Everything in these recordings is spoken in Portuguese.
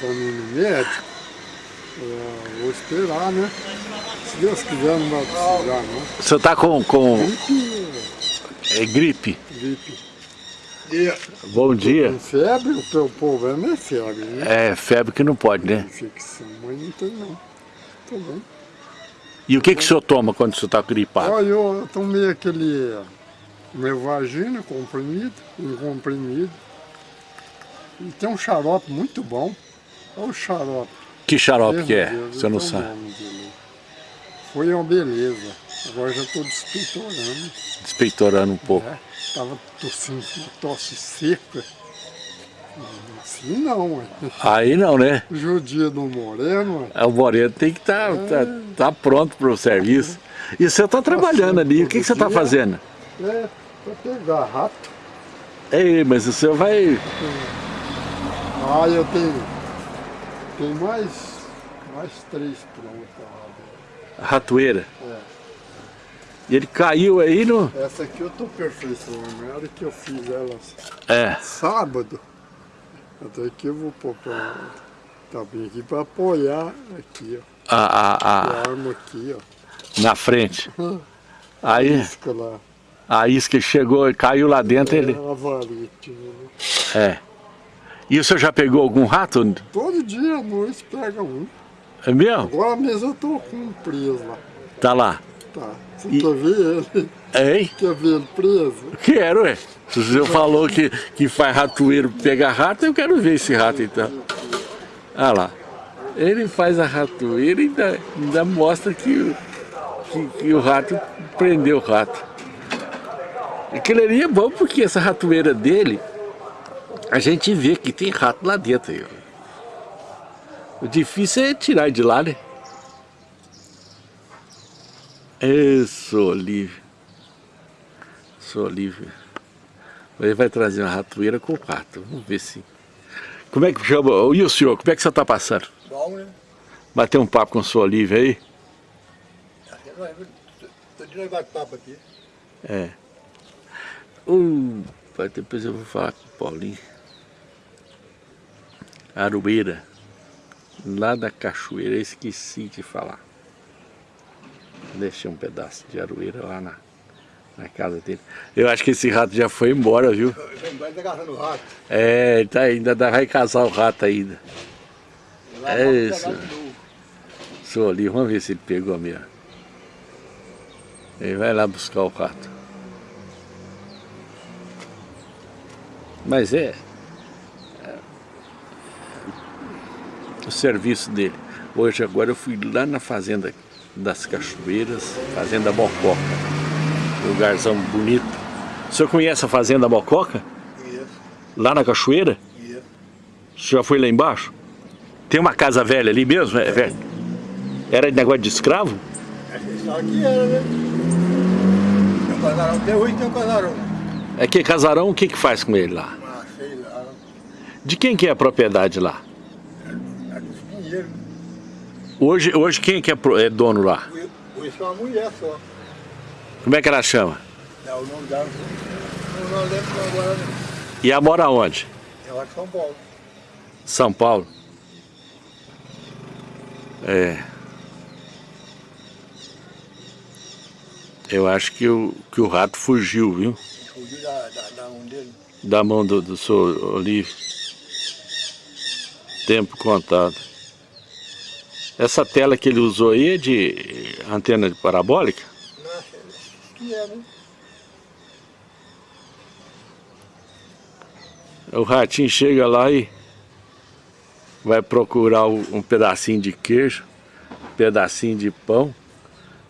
pra mim no médico. É, vou esperar, né? Se Deus quiser não vai precisar, não. O senhor tá com, com Gripe, é, gripe? gripe. Bom dia. Febre, o teu problema é febre, né? É, febre que não pode, né? Infecção, mas não tem não. Tô bem. E o que, que o senhor toma quando o senhor tá gripado? Olha, eu tomei aquele meu vagina comprimido, um comprimido. E tem um xarope muito bom. Olha o xarope. Que xarope Meu que é? Deus, O senhor não sabe. Foi uma beleza. Agora já estou despeitorando. Despeitorando um pouco. É, tava tossindo, uma tosse seca. Assim não, ué. Aí não, né? Judia do Moreno, ué. O Moreno tem que estar tá, tá, tá pronto para o serviço. E o senhor está trabalhando ali. O que, que você está fazendo? É, pra pegar rato. Ei, mas o senhor vai... Ah, eu tenho. Tem mais, mais três prontas lá. Ratoeira. É. E ele caiu aí no... Essa aqui eu tô perfeicionando. Na hora que eu fiz elas É. sábado, até que eu vou pôr pra, tá bem aqui pra apoiar aqui, ó. A, a, A a, arma aqui, ó. na frente. Aí Isca lá. a isca chegou e caiu lá dentro. É Ele... a varite, né? É. E o senhor já pegou algum rato? Todo dia à noite pega um. É mesmo? Agora mesmo eu tô com um preso lá. Tá lá. Tá. Você E- quer ver ele? Hein? Quer ver ele preso? Quero, ué. Se o senhor falou que, que faz ratoeiro pegar rato, eu quero ver esse rato então. Olha lá. Ele faz a ratoeira e ainda, ainda mostra que, que, que o rato prendeu o rato. Aquilo ali é bom porque essa ratoeira dele, a gente vê que tem rato lá dentro. aí. O difícil é tirar de lá, né? Isso, Olívio. Sou Olívio. Ele vai trazer uma ratoeira com rato. Vamos ver se. Como é que chama? E o senhor, como é que você está passando? Bom, né? Bater um papo com o senhor Olívio aí? Tô de novo papo aqui. É. Uh, pai, depois eu vou falar com o Paulinho. Aroeira. Lá da cachoeira, esqueci de falar. Deixei um pedaço de aroeira lá na, na casa dele. Eu acho que esse rato já foi embora, viu? Vai tá caçando rato. É, tá ainda, dá- vai casar o rato ainda. Lá É isso. Sou ali, vamos ver se ele pegou mesmo. Ele vai lá buscar o rato. Mas é, é o serviço dele. Hoje agora eu fui lá na fazenda das Cachoeiras, Fazenda Mococa. Lugarzão bonito. O senhor conhece a Fazenda Mococa? Isso, Lá na Cachoeira? isso. O senhor já foi lá embaixo? Tem uma casa velha ali mesmo, é velho? Era de negócio de escravo? Isso aqui era, né? Tem um casarão, até hoje tem um casarão. É que casarão, o que que faz com ele lá? De quem que é a propriedade lá? É dos pinheiros. Hoje, hoje quem que é, pro- é dono lá? Hoje é uma mulher só. Como é que ela chama? É o nome dela. Não, não lembro não agora. não. E ela mora onde? É lá de São Paulo. São Paulo? É. Eu acho que o, que o rato fugiu, viu? Fugiu da, da, da mão dele. Da mão do, do seu Olívio. Tempo contado. Essa tela que ele usou aí é de antena de parabólica? É, né? O ratinho chega lá e vai procurar o- um pedacinho de queijo, um pedacinho de pão.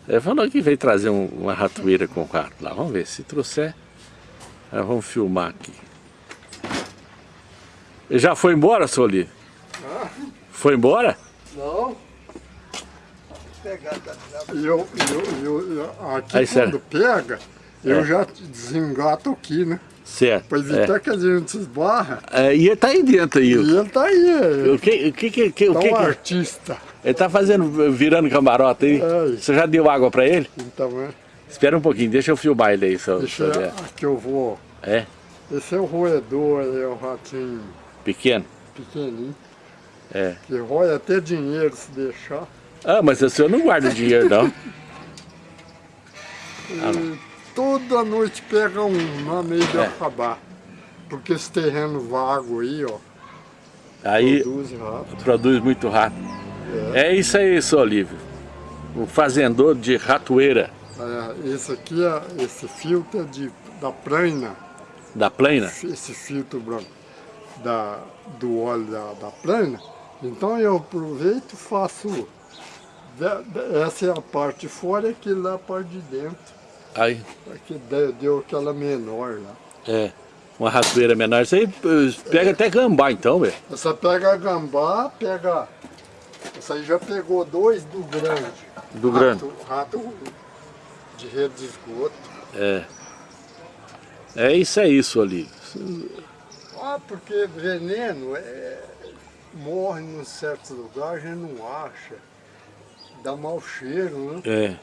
Ele falou que veio trazer um- uma ratoeira com rato lá. Vamos ver, se trouxer, vamos filmar aqui. Ele já foi embora, seu Foi embora? Não. Eu, eu, eu, eu- aqui Aí, quando sério? pega, eu É. já desengato aqui, né? Certo. Pra evitar que a gente esbarra. É. É, e ele tá aí dentro aí. E O ele tá aí, o que, o que, que, que- o tá que, um que- artista. ele tá fazendo, virando camarote aí? É. Você já deu água pra ele? Então, é, Espera um pouquinho, deixa eu filmar ele aí, seu, deixa eu, aqui eu vou. É? Esse é o roedor, aí, é o ratinho Pequeno? pequenininho. É. Que rói até dinheiro se deixar. Ah, mas o senhor não guarda dinheiro, não. E toda noite pega um na meio de É. acabar. Porque esse terreno vago aí, ó, Aí produz rato. produz muito rato. É isso aí, seu Olívio. O fazendor de ratoeira É, esse aqui, é, esse filtro é de, da praina, da plena. esse filtro branco da, do óleo da, da praina. Então eu aproveito e faço. Essa é a parte de fora e aquilo lá é a parte de dentro. Aí, Aqui deu, aquela menor lá. é, uma ratoeira menor. Isso aí eh, pega até gambá então, velho. Você pega gambá, pega. Essa aí já pegou dois do grande. Do rato, Rato de rede de esgoto. É. É isso aí, seu Olívio. Ah, porque veneno é, morre em certos lugares, a gente não acha. Dá mau cheiro, né? É.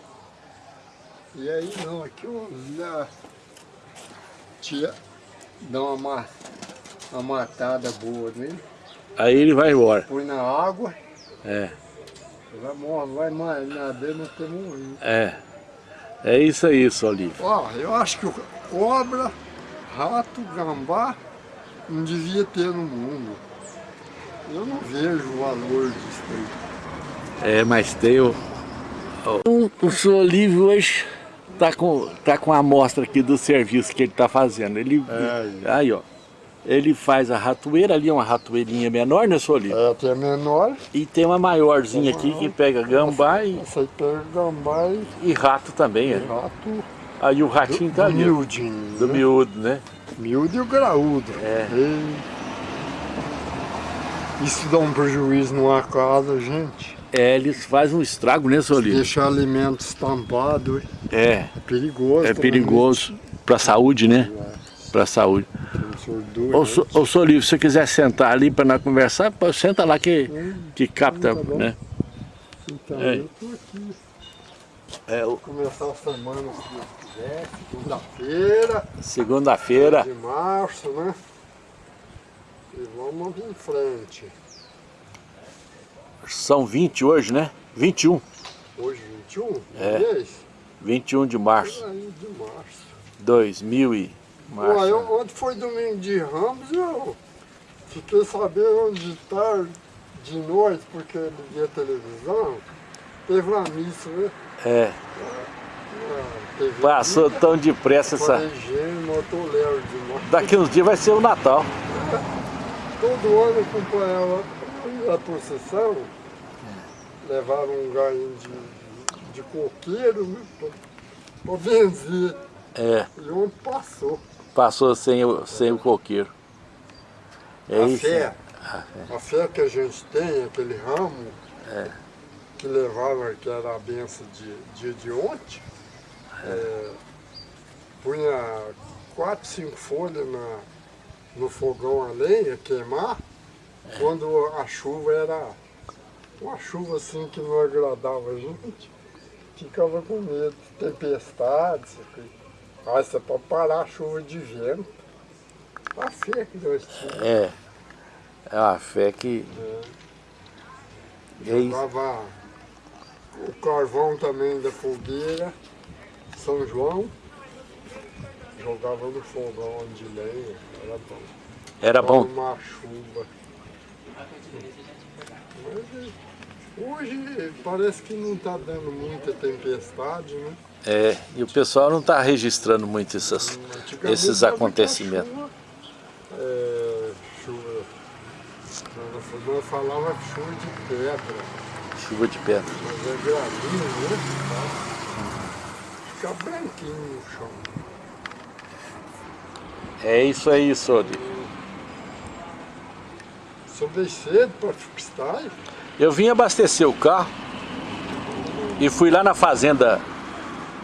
E aí não, aqui eu já tinha, dá uma, ma- uma matada boa nele, Aí ele vai embora. põe na água, É. vai morre, vai não tem morrido. É. É isso aí, seu Olívio. Ó, eu acho que o cobra, rato, gambá não devia ter no mundo. Eu não vejo o valor disso aí. É, mas tem o... O, o senhor Olívio hoje tá com, tá com a amostra aqui do serviço que ele tá fazendo. Ele, É, aí, ó. Ele faz a ratoeira, ali é uma ratoeirinha menor, né, senhor Olívio? É, tem a menor, E tem uma maiorzinha aqui que pega gambá e, essa aí pega gambá e e rato também, é. rato Aí o ratinho tá ali. ó, miudinho. Do né? miúdo, né? Miúdo e o graúdo. É. E Isso dá um prejuízo numa casa, gente. É, eles fazem um estrago, né, Olívio? Deixar alimento estampado É, é perigoso. é também. perigoso pra saúde, né? Pra saúde. Tem surdura, Ô, né? so- ô, senhor Olívio, se você quiser sentar ali pra nós conversar, senta lá que, que capta, Tá bom. né? Então, É. eu tô aqui. É, o- Começar a semana, se Deus quiser. Segunda-feira segunda-feira, de março, né? E vamos em frente. são 20 hoje, né? 21, Hoje 21? É. Mês? 21 de março, de março. 2000 e março. Pô, eu, ontem foi domingo de Ramos, eu fiquei sabendo de tarde, de noite, porque liguei a televisão, teve uma missa, né? É, TV passou tão depressa essa... Daqui uns dias vai ser o Natal. Todo ano acompanhava a procissão, levaram um galinho de, de coqueiro, pra benzer. É, E ontem passou. passou sem o, sem o coqueiro. É a isso. fé, a fé que a gente tem, aquele ramo que levava, que era a benção de dia de ontem, é, punha quatro, cinco folhas na, no fogão a lenha, queimar, quando a chuva era uma chuva assim que não agradava a gente, ficava com medo de tempestades. Aí você pode parar a chuva de vento. A fé que nós tínhamos. É. É uma fé que. É. Jogava o carvão também da fogueira, São João, jogava no fogão de lenha, bom. Era bom. Uma chuva. Mas hoje parece que não está dando muita tempestade, né? É, e o pessoal não está registrando muito essas, esses acontecimentos. Chuva, é, chuva. Nós- falava chuva de pedra. Chuva de pedra. Mas é gravinho, né? Fica branquinho no chão. É isso aí, Sori. Só veio cedo para freestyle. Eu vim abastecer o carro e fui lá na fazenda,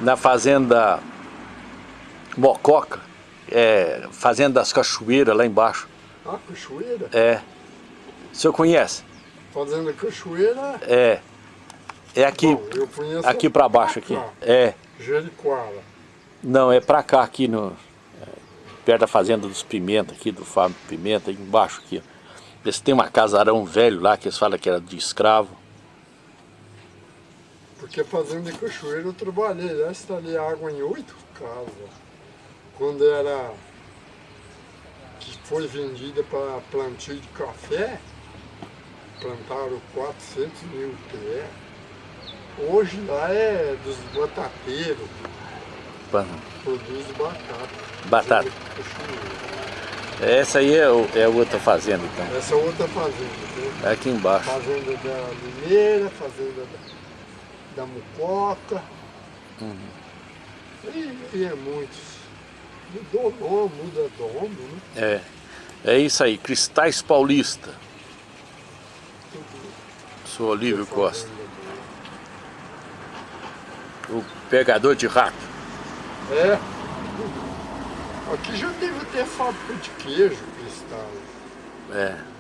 na fazenda Mococa, é, fazenda das cachoeiras lá embaixo. Ah, cachoeira. É. O senhor conhece? Fazenda cachoeira. É. É aqui, Bom, aqui para baixo aqui. É. Jericoara. Não, é pra cá, aqui no. Perto da fazenda dos Pimenta, aqui do Fábio Pimenta, embaixo aqui. Eles têm uma casarão velho lá que eles falam que era de escravo. Porque fazenda de cachoeira eu trabalhei, já instalei água em oito casas. Quando era que foi vendida para plantio de café, plantaram 400 mil pés. Hoje lá é dos batateiros, produz batata. Batata. Essa aí é, o, é outra fazenda então? Essa é outra fazenda. É aqui embaixo. Fazenda da Mineira, fazenda da, da Mucoca. Uhum. E, e é muitos. Mudou nome, muda dono, né? É. É isso aí, Cristais Paulista. Sou Olívio Costa. O pegador de rato. É. Aqui já deve ter fábrica de queijo, Cristal. É.